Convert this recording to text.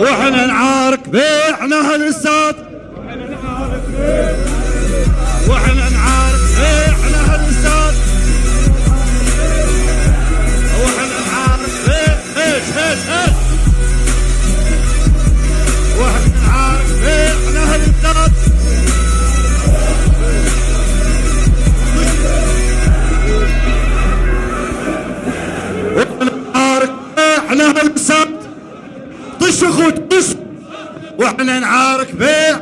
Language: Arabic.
وإحنا نعارك بيعنا هالساد اخوت طش وإحنا نعارك بيع.